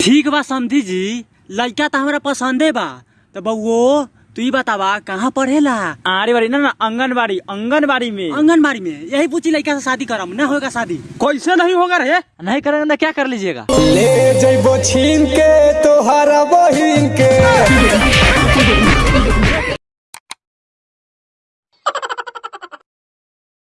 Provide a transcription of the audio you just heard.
ठीक बा समधी जी। लड़का तो हमारा पसंदे बा। तो बउओ तू ही बतावा कहाँ पढ़ेला? आरे बारी ना ना आंगनबाड़ी आंगनबाड़ी में। आंगनबाड़ी में? यही पूछी लड़का से शादी करम ना होगा शादी? कैसे नहीं होगा रे? नहीं करेंगे तो क्या कर लीजिएगा? ले जइबो छीन के तोहरा